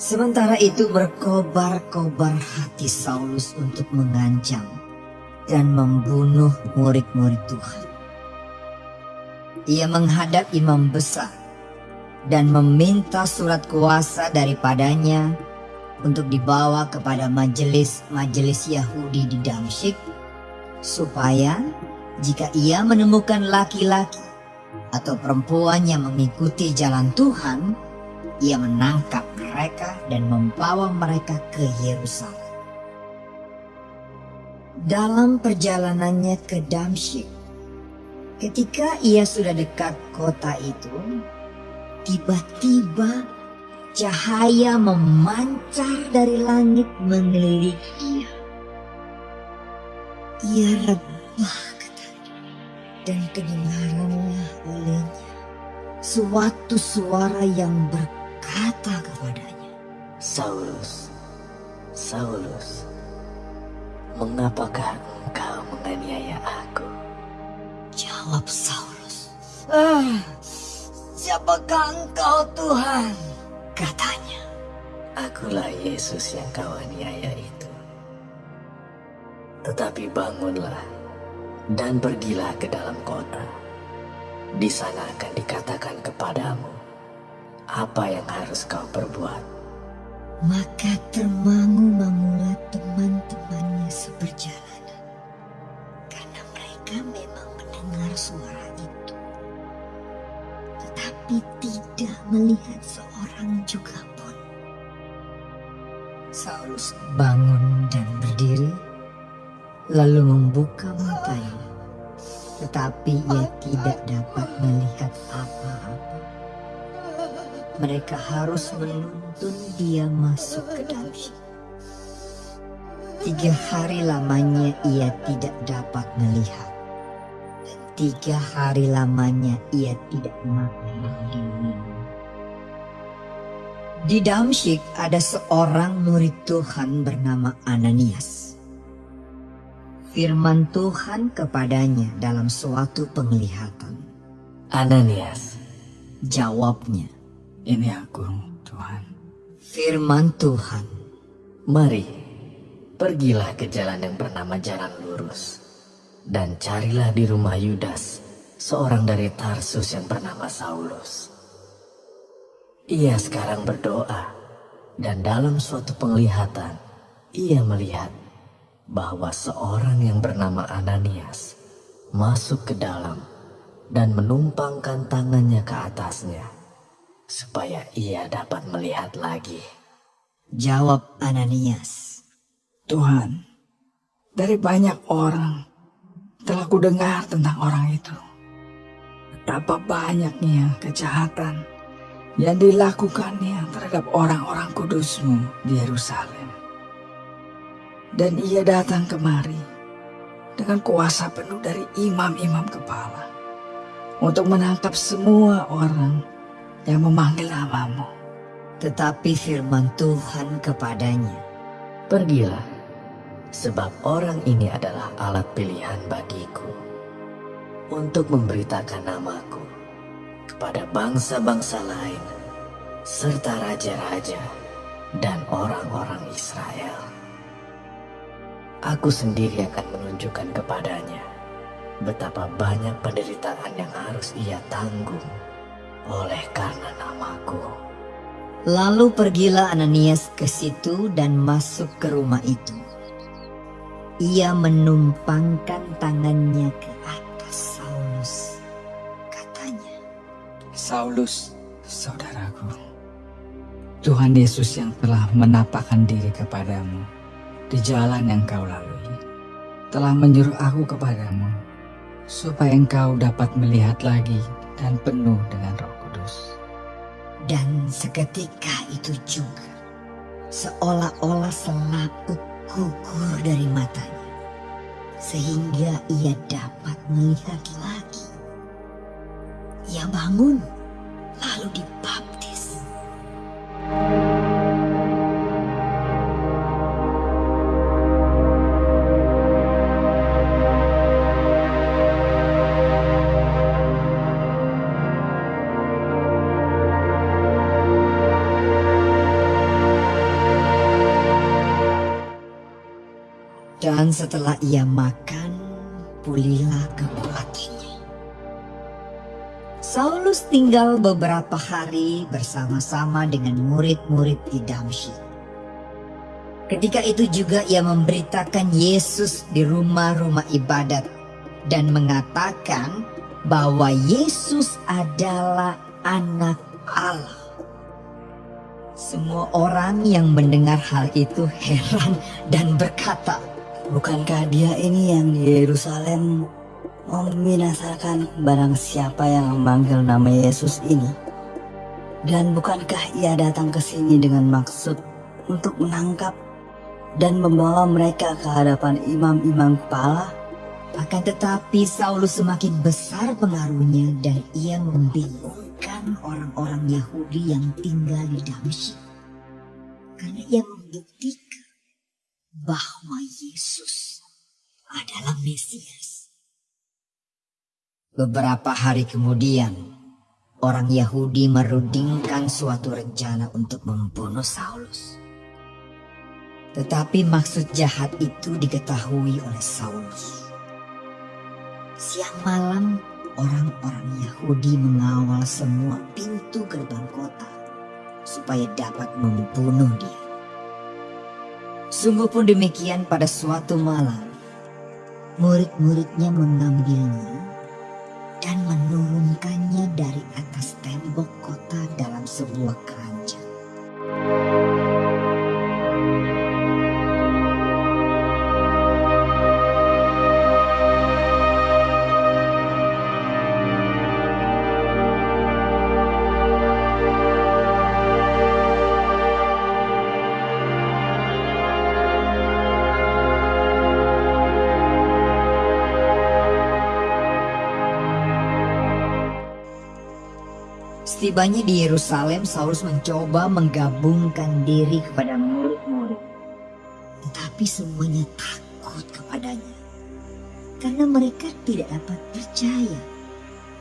Sementara itu berkobar-kobar hati Saulus untuk mengancam dan membunuh murid-murid Tuhan. Ia menghadap imam besar dan meminta surat kuasa daripadanya untuk dibawa kepada majelis-majelis Yahudi di Damsyik supaya jika ia menemukan laki-laki atau perempuan yang mengikuti jalan Tuhan, ia menangkap mereka dan membawa mereka ke Yerusalem. Dalam perjalanannya ke Damsyik, ketika ia sudah dekat kota itu, tiba-tiba cahaya memancar dari langit mengelilingi ia. Ia rebah dan kedengaranlah olehnya suatu suara yang ber berkata kepadanya, Saulus, Saulus, mengapakah engkau menganiaya aku? Jawab Saulus, ah, siapakah engkau Tuhan? Katanya, Akulah Yesus yang kau aniaya itu. Tetapi bangunlah dan pergilah ke dalam kota. Di sana akan dikatakan kepadamu apa yang harus kau perbuat? Maka termangu-mangulah teman-temannya seperjalanan. Karena mereka memang mendengar suara itu. Tetapi tidak melihat seorang juga pun. Saulus bangun dan berdiri, lalu membuka matanya. Tetapi ia tidak dapat melihat apa-apa mereka harus menuntun dia masuk ke dalam Tiga hari lamanya ia tidak dapat melihat. Dan tiga hari lamanya ia tidak makan. Di Damsyik ada seorang murid Tuhan bernama Ananias. Firman Tuhan kepadanya dalam suatu penglihatan. Ananias. Jawabnya, ini aku, Tuhan. Firman Tuhan. Mari, pergilah ke jalan yang bernama Jalan Lurus. Dan carilah di rumah Yudas, seorang dari Tarsus yang bernama Saulus. Ia sekarang berdoa, dan dalam suatu penglihatan, ia melihat bahwa seorang yang bernama Ananias masuk ke dalam dan menumpangkan tangannya ke atasnya supaya ia dapat melihat lagi. Jawab Ananias. Tuhan, dari banyak orang telah kudengar tentang orang itu. Betapa banyaknya kejahatan yang dilakukannya terhadap orang-orang kudusmu di Yerusalem. Dan ia datang kemari dengan kuasa penuh dari imam-imam kepala untuk menangkap semua orang yang memanggil namamu. Tetapi firman Tuhan kepadanya, Pergilah, sebab orang ini adalah alat pilihan bagiku untuk memberitakan namaku kepada bangsa-bangsa lain serta raja-raja dan orang-orang Israel. Aku sendiri akan menunjukkan kepadanya betapa banyak penderitaan yang harus ia tanggung oleh karena namaku. Lalu pergilah Ananias ke situ dan masuk ke rumah itu. Ia menumpangkan tangannya ke atas Saulus. Katanya, Saulus, saudaraku, Tuhan Yesus yang telah menampakkan diri kepadamu di jalan yang kau lalui, telah menyuruh aku kepadamu, supaya engkau dapat melihat lagi dan penuh dengan roh dan seketika itu juga, seolah-olah selaput gugur dari matanya, sehingga ia dapat melihat lagi. Ia bangun, lalu dibaptis. Dan setelah ia makan, pulihlah kekuatannya. Saulus tinggal beberapa hari bersama-sama dengan murid-murid di Damsyik. Ketika itu juga ia memberitakan Yesus di rumah-rumah ibadat dan mengatakan bahwa Yesus adalah anak Allah. Semua orang yang mendengar hal itu heran dan berkata, Bukankah dia ini yang di Yerusalem membinasakan barang siapa yang memanggil nama Yesus ini? Dan bukankah ia datang ke sini dengan maksud untuk menangkap dan membawa mereka ke hadapan imam-imam kepala? Akan tetapi Saulus semakin besar pengaruhnya dan ia membingungkan orang-orang Yahudi yang tinggal di Damsyik. Karena ia membuktikan bahwa Yesus adalah Mesias. Beberapa hari kemudian, orang Yahudi merudingkan suatu rencana untuk membunuh Saulus. Tetapi maksud jahat itu diketahui oleh Saulus. Siang malam, orang-orang Yahudi mengawal semua pintu gerbang kota supaya dapat membunuh dia. Sungguh pun demikian pada suatu malam, murid-muridnya mengambilnya dan menurunkannya dari atas tembok kota dalam sebuah keranjang. Setibanya di Yerusalem, Saulus mencoba menggabungkan diri kepada murid-murid. Tetapi semuanya takut kepadanya. Karena mereka tidak dapat percaya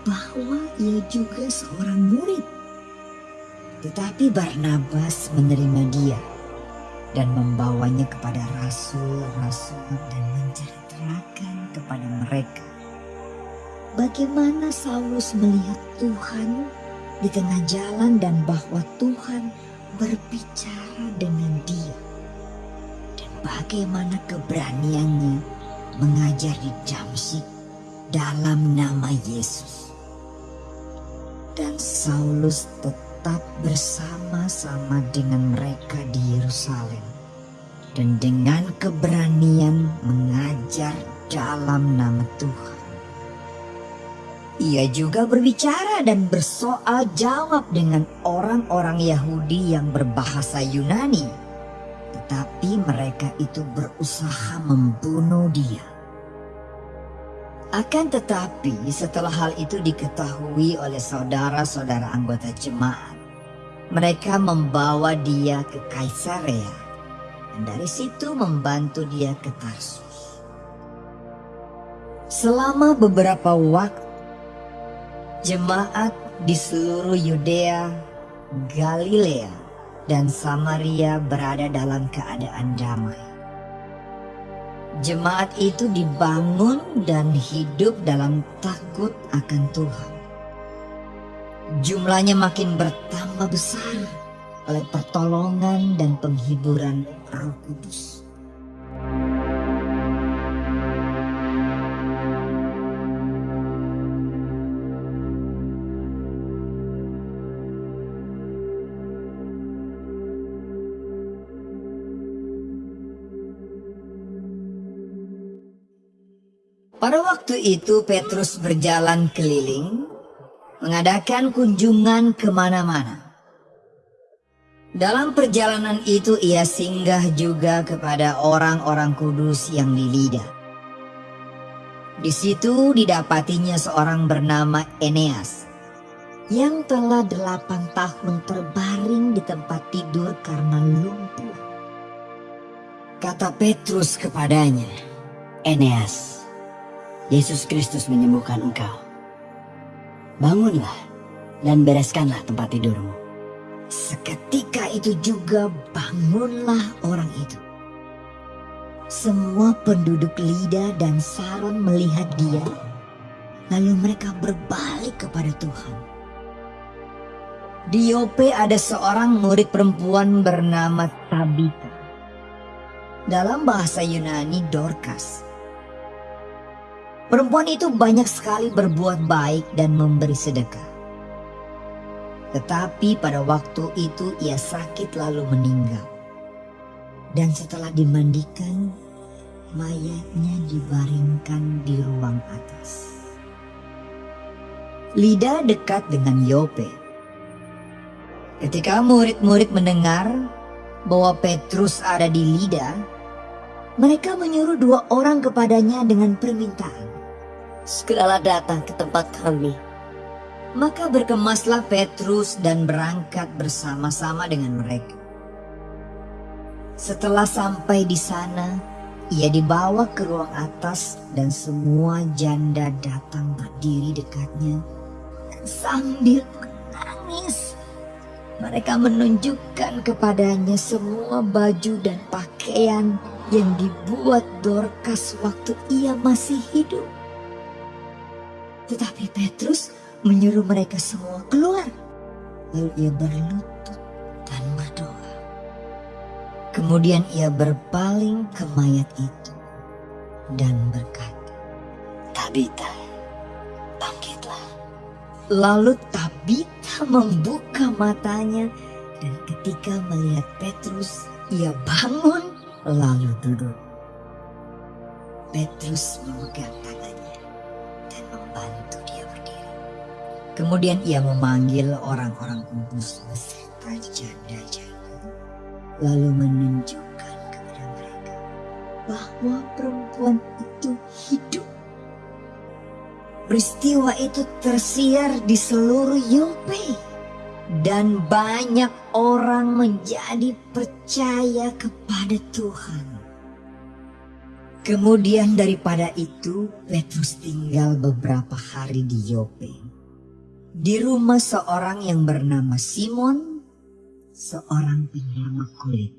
bahwa ia juga seorang murid. Tetapi Barnabas menerima dia dan membawanya kepada rasul-rasul dan menceritakan kepada mereka bagaimana Saulus melihat Tuhan di tengah jalan dan bahwa Tuhan berbicara dengan dia. Dan bagaimana keberaniannya mengajar di Damsyik dalam nama Yesus. Dan Saulus tetap bersama-sama dengan mereka di Yerusalem. Dan dengan keberanian mengajar dalam nama Tuhan. Ia juga berbicara dan bersoal jawab dengan orang-orang Yahudi yang berbahasa Yunani. Tetapi mereka itu berusaha membunuh dia. Akan tetapi setelah hal itu diketahui oleh saudara-saudara anggota jemaat, mereka membawa dia ke Kaisarea dan dari situ membantu dia ke Tarsus. Selama beberapa waktu Jemaat di seluruh Yudea, Galilea, dan Samaria berada dalam keadaan damai. Jemaat itu dibangun dan hidup dalam takut akan Tuhan. Jumlahnya makin bertambah besar oleh pertolongan dan penghiburan Roh Kudus. Waktu itu Petrus berjalan keliling, mengadakan kunjungan ke mana-mana. Dalam perjalanan itu ia singgah juga kepada orang-orang kudus yang di Lida. Di situ didapatinya seorang bernama Eneas, yang telah delapan tahun terbaring di tempat tidur karena lumpuh. Kata Petrus kepadanya, Eneas, Yesus Kristus menyembuhkan engkau. Bangunlah dan bereskanlah tempat tidurmu. Seketika itu juga bangunlah orang itu. Semua penduduk Lida dan Saron melihat dia, lalu mereka berbalik kepada Tuhan. Di Yope ada seorang murid perempuan bernama Tabita. Dalam bahasa Yunani Dorcas. Perempuan itu banyak sekali berbuat baik dan memberi sedekah. Tetapi pada waktu itu ia sakit lalu meninggal. Dan setelah dimandikan, mayatnya dibaringkan di ruang atas. Lida dekat dengan Yope. Ketika murid-murid mendengar bahwa Petrus ada di Lida, mereka menyuruh dua orang kepadanya dengan permintaan. Segeralah datang ke tempat kami. Maka berkemaslah Petrus dan berangkat bersama-sama dengan mereka. Setelah sampai di sana, ia dibawa ke ruang atas dan semua janda datang berdiri dekatnya sambil menangis. Mereka menunjukkan kepadanya semua baju dan pakaian yang dibuat Dorcas waktu ia masih hidup. Tetapi Petrus menyuruh mereka semua keluar. Lalu ia berlutut dan berdoa. Kemudian ia berpaling ke mayat itu dan berkata, Tabita, bangkitlah. Lalu Tabita membuka matanya dan ketika melihat Petrus, ia bangun lalu duduk. Petrus memegang tangannya Kemudian ia memanggil orang-orang kudus beserta janda-janda, lalu menunjukkan kepada mereka bahwa perempuan itu hidup. Peristiwa itu tersiar di seluruh Yope dan banyak orang menjadi percaya kepada Tuhan. Kemudian daripada itu, Petrus tinggal beberapa hari di Yope. Di rumah seorang yang bernama Simon, seorang penyama kulit.